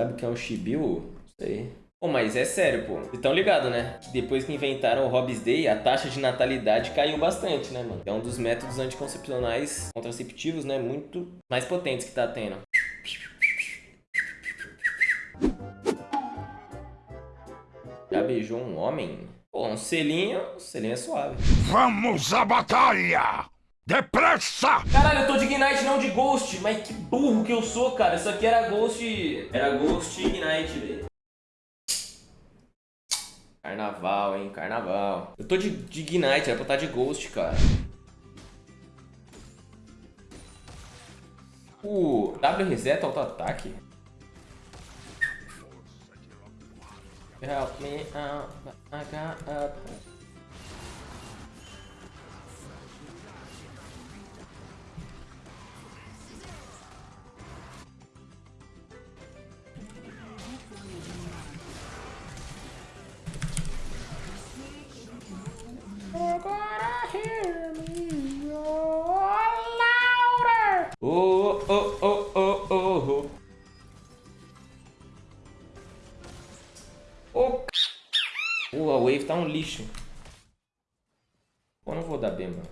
Sabe o que é um Shibiu? Aí. Pô, mas é sério, pô. Vocês estão ligados, né? Que depois que inventaram o Hobbes Day, a taxa de natalidade caiu bastante, né, mano? É um dos métodos anticoncepcionais contraceptivos, né? Muito mais potentes que tá tendo. Já beijou um homem? Pô, um selinho, um selinho é suave. Vamos à batalha! Depressa! Caralho, eu tô de Ignite, não de Ghost. Mas que burro que eu sou, cara. Isso aqui era Ghost... Era Ghost Ignite, velho. Carnaval, hein? Carnaval. Eu tô de, de Ignite, era pra estar de Ghost, cara. O W reseta auto-ataque? Help me out, I got. Oh. Pô, a wave tá um lixo. Pô, não vou dar B, mano.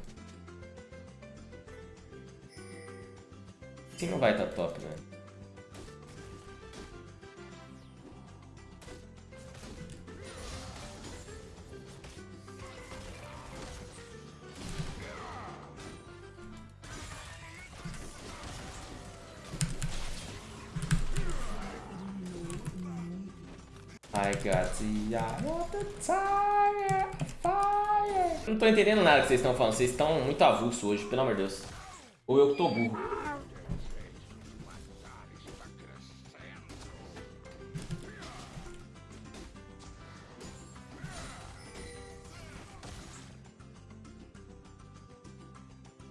Assim não vai tá top, né? I got the eye of the tiger, fire. Não tô entendendo nada que vocês estão falando. Vocês estão muito avulso hoje, pelo amor de Deus. Ou eu que tô burro.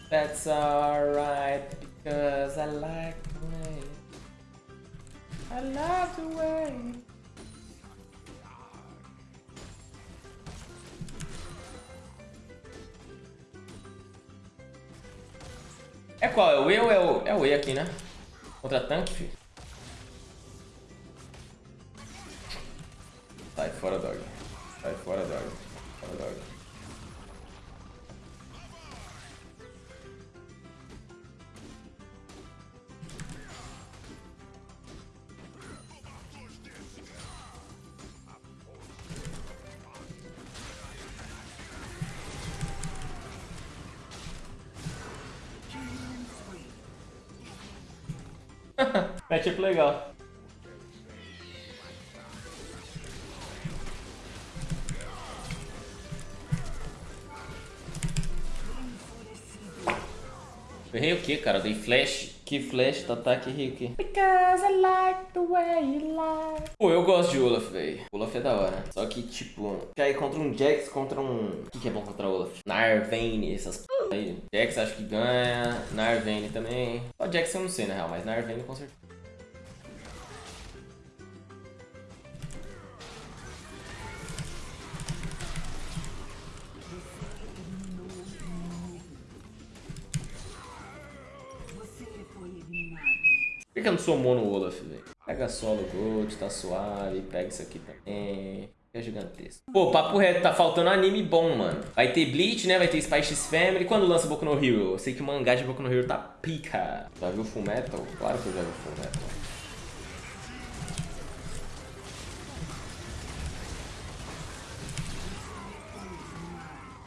That's alright, because I like the way. I love the way. É qual? É o E ou é o... É o E aqui, né? Contra tanque, filho. Sai fora, dog. Sai fora, dog. Fora, dog. Matchup legal. Errei o que, cara? Dei flash. Que flash do ataque errei o que? Because I like the way you like. Pô, eu gosto de Olaf, velho. Olaf é da hora. Só que, tipo, cair contra um Jax, contra um... O que, que é bom contra Olaf? Narvane, essas p... aí. Jax acho que ganha. Narvane também. Só Jax eu não sei, na real, mas Narvane com certeza. Por que eu não sou mono Olaf, velho? Pega solo Gold, tá suave. Pega isso aqui também. É gigantesco. Pô, papo reto, tá faltando anime bom, mano. Vai ter Bleach, né? Vai ter Spy X Family. Quando lança Boku no Hero? Eu sei que o mangá de Boku no Hero tá pica. Já viu Full Metal? Claro que eu já vi Full Metal.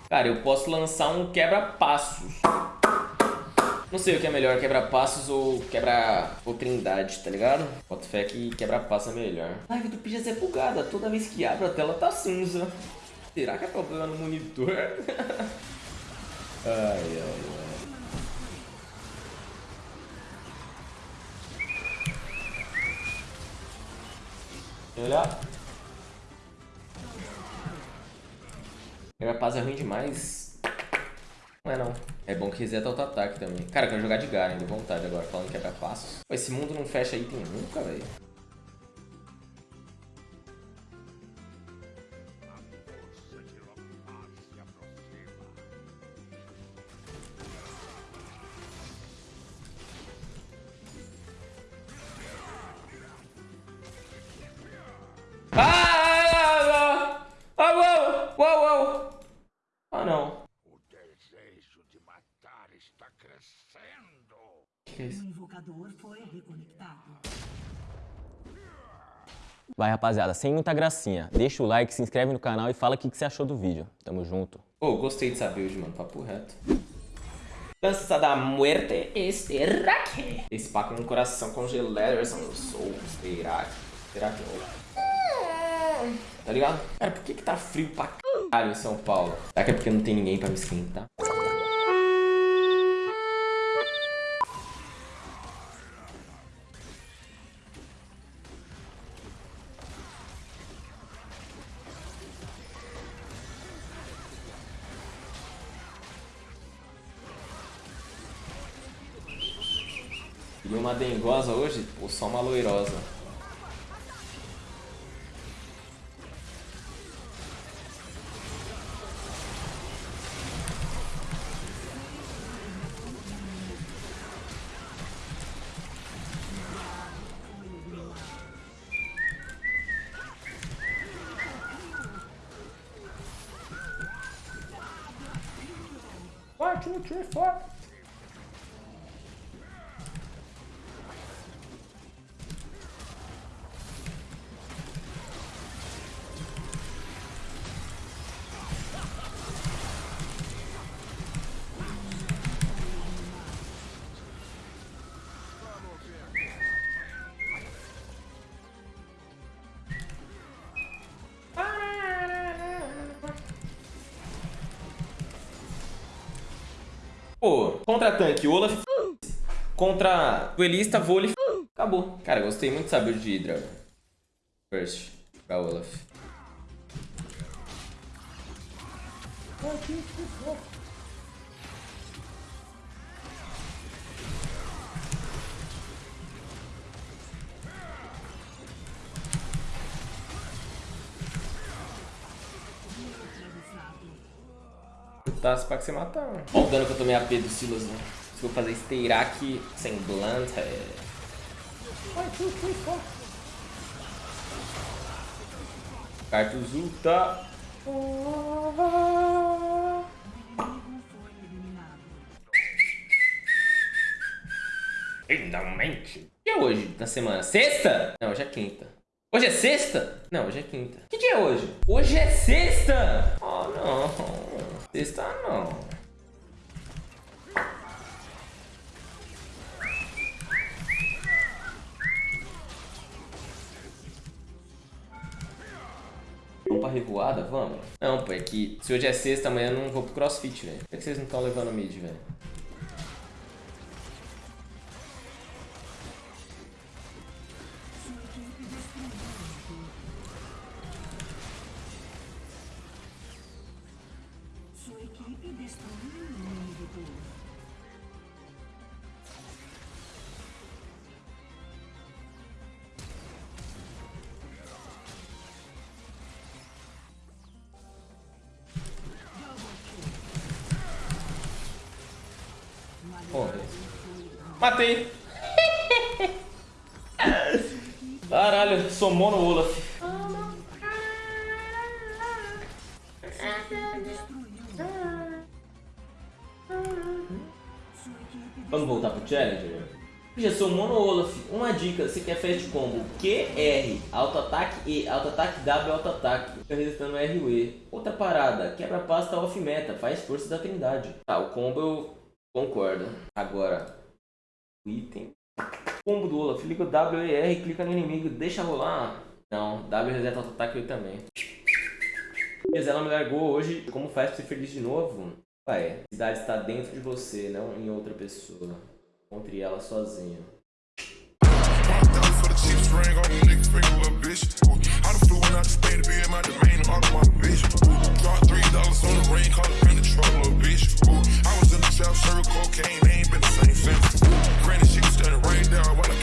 Cara, eu posso lançar um quebra-passos. Não sei o que é melhor, quebra-passos ou quebra ou trindade, tá ligado? Boto fé que quebra-passo é melhor. A live do Pijas é bugada, toda vez que abre a tela tá cinza. Será que é problema no monitor? ai, ai, ai. Olha. Quebra-passo é ruim demais. Não é não. É bom que reseta auto-ataque também. Cara, eu quero jogar de Garen, de vontade agora, falando que é pra passos. Pô, esse mundo não fecha item nunca, velho. Que é isso? O invocador foi reconectado. Vai, rapaziada, sem muita gracinha. Deixa o like, se inscreve no canal e fala o que que você achou do vídeo. Tamo junto. Pô, gostei de saber hoje, mano. Papo reto. Dança da muerte Esteraque. Esse paco no coração congelado, eu sou Esteraque. Esteraque, Tá ligado? Cara, por que que tá frio pra caralho em São Paulo? Será que é porque não tem ninguém pra me esquentar? Queria uma dengosa hoje? Pô, só uma loirosa. Three, four. Pô, contra tanque, Olaf. Contra duelista, vôlei. Acabou. Cara, gostei muito de saber de Hydra. First, pra Olaf. Tá, pra que você matar. Olha o dano que eu tomei AP do Silas, né? Se eu fazer Steirak sem Blunt, é... Cartus ulta. Finalmente. Que é hoje da semana? Sexta? Não, hoje é quinta. Hoje é sexta? Não, hoje é quinta. Que dia é hoje? Hoje é sexta! Sexta não. Vamos pra revoada? Vamos? Não, pô, é que se hoje é sexta, amanhã eu não vou pro crossfit, velho. Por que vocês não estão levando mid, velho? Matei. Caralho, somou no Olaf. Vamos voltar pro Challenger? Já sou Mono Olaf. Uma dica, você quer fast combo QR, auto-ataque E, auto-ataque W, auto-ataque. Fica resistando R e. Outra parada, quebra pasta off meta, faz força da trindade. Tá, o combo eu concordo. Agora, item. Combo do Olaf, liga o r clica no inimigo, deixa rolar. Não, W reseta o ataque eu também. Beleza, ela me largou hoje. Como faz pra ser feliz de novo? Pai, a cidade está dentro de você, não em outra pessoa. Encontre ela sozinho. Ooh, I was in the south serving cocaine, ain't been the same since. she was turn the rain down while I